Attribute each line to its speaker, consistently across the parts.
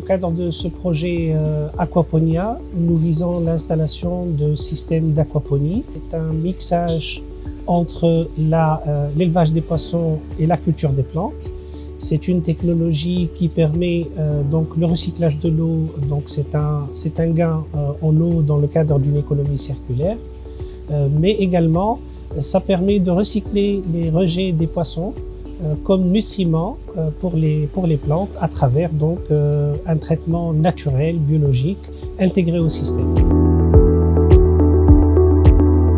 Speaker 1: cadre de ce projet euh, Aquaponia, nous visons l'installation de systèmes d'aquaponie. C'est un mixage entre euh, l'élevage des poissons et la culture des plantes. C'est une technologie qui permet euh, donc le recyclage de l'eau, donc c'est un, un gain en eau dans le cadre d'une économie circulaire, mais également ça permet de recycler les rejets des poissons comme nutriments euh, pour les, plantes à travers donc euh, un traitement naturel, biologique, intégré au système.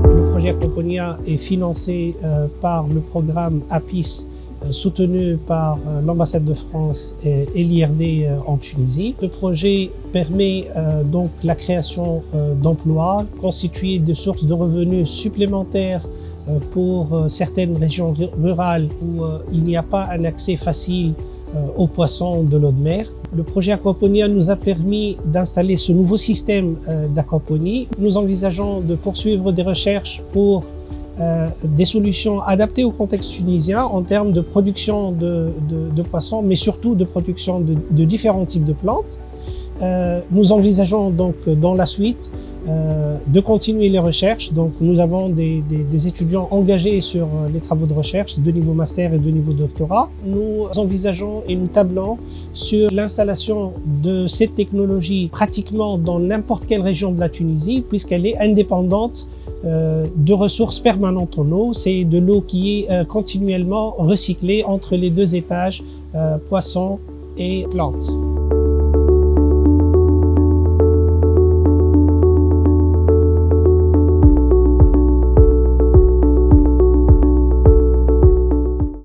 Speaker 1: Le projet Accompagna est financé par le programme APIS soutenu par l'ambassade de France et l'IRD en Tunisie. Ce projet permet donc la création d'emplois, constituer des sources de revenus supplémentaires euh, pour euh, certaines régions rurales où euh, il n'y a pas un accès facile aux poissons de l'eau de mer. Le projet Aquaponia nous a permis d'installer ce nouveau système d'aquaponie. Nous envisageons de poursuivre des recherches pour des solutions adaptées au contexte tunisien en termes de production de, de, poissons, mais surtout de production de, de différents types de plantes. Euh, nous envisageons donc dans la suite euh, de continuer les recherches. Donc nous avons des, étudiants engagés sur euh, les travaux de recherche de niveau master et de niveau doctorat. Nous envisageons et nous tablons sur l'installation de cette technologie pratiquement dans n'importe quelle région de la Tunisie puisqu'elle est indépendante de ressources permanentes en eau. C'est de l'eau qui est continuellement recyclée entre les deux étages poissons et plantes.